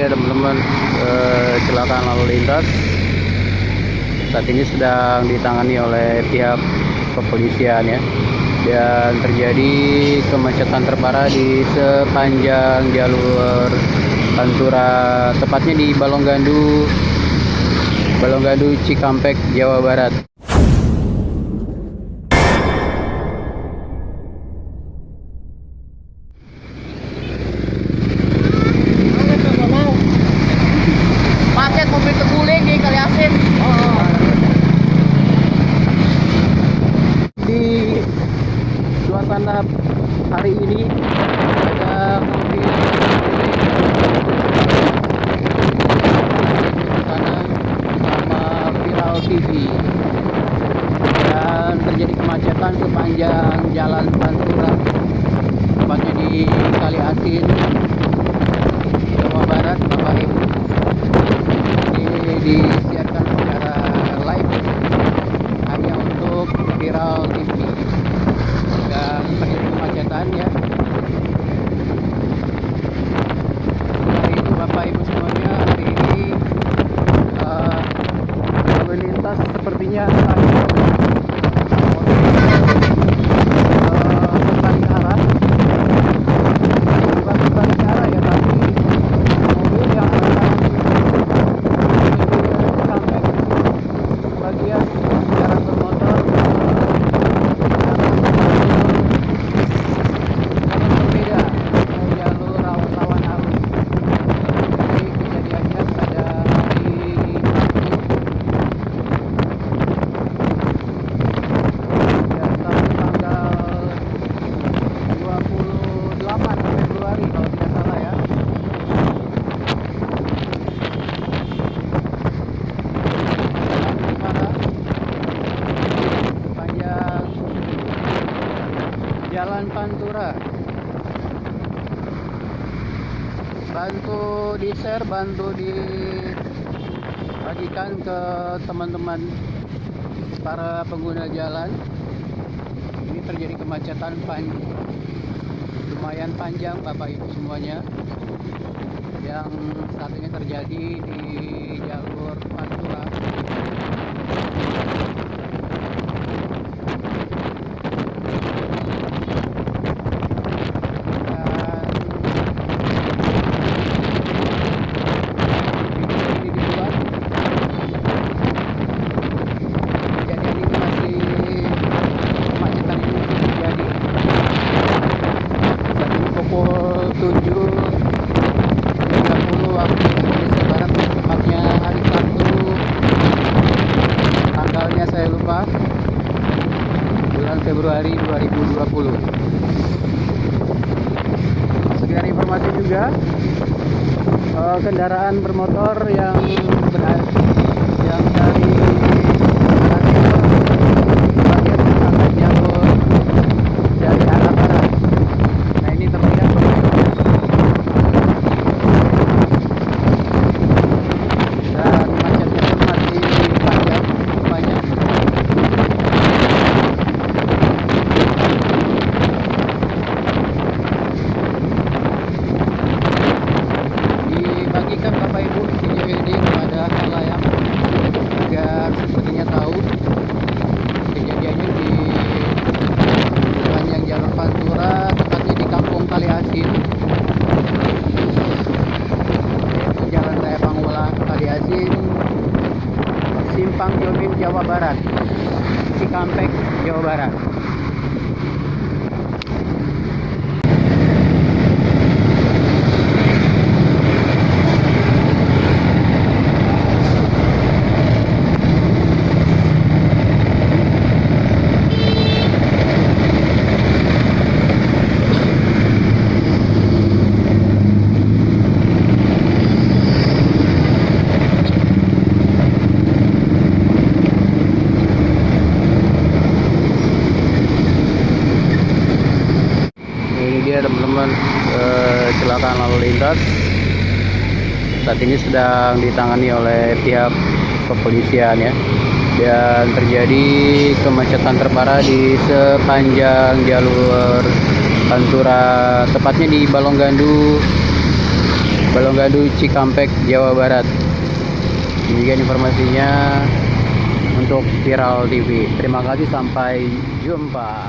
dia teman-teman. Eh, kecelakaan lalu lintas saat ini sedang ditangani oleh pihak kepolisian ya. Dan terjadi kemacetan terparah di sepanjang jalur Pantura tepatnya di Balonggandu Balonggandu Cikampek Jawa Barat Macet mobil terguling di Kali Asin. di suasana hari ini. Ada mobil sama viral TV dan terjadi kemacetan sepanjang jalan Pantura. Tepatnya di Kali Asin Jawa Barat Bapak Ibu ini disiarkan secara live hanya untuk viral TV dan terjadi kemacetan ya hari ini bapak ibu semuanya hari ini eh, lalu lintas sepertinya hanya eh, berbalik arah bukan berbalik arah ya tapi mobil yang akan Cikampek bagian kendaraan bermotor yang berbeda ke jalur rawan-rawan arus jadi kejadiannya pada hari dan Sabtu tanggal 28 Februari kalau tidak salah ya sepanjang Jalan Pantura. Bantu di share, bantu dibagikan ke teman-teman para pengguna jalan. Ini terjadi kemacetan pan lumayan panjang Bapak Ibu semuanya yang saat ini terjadi di jalur Pantura. Februari 2020 sekian informasi juga. Eh, kendaraan bermotor yang berada yang dari arah timur bagian akan jalur dari arah barat nah ini terlihat dan macetnya pun masih panjang banyak dibagikan Bapak Ibu video ini kepada halayak agar sepertinya tahu kejadiannya di sepanjang jalan Pantura tepatnya di Kampung Kali Asin yaitu Jalan Raya Pangulang Kali Asin Simpang Jomin Jawa Barat. Cikampek Jawa Barat ini dia teman-teman eh, kecelakaan lalu lintas saat ini sedang ditangani oleh pihak kepolisian ya. Dan terjadi kemacetan terparah di sepanjang jalur Pantura tepatnya di Balonggandu Balonggadu Cikampek Jawa Barat. Demikian informasinya untuk Viral TV terima kasih sampai jumpa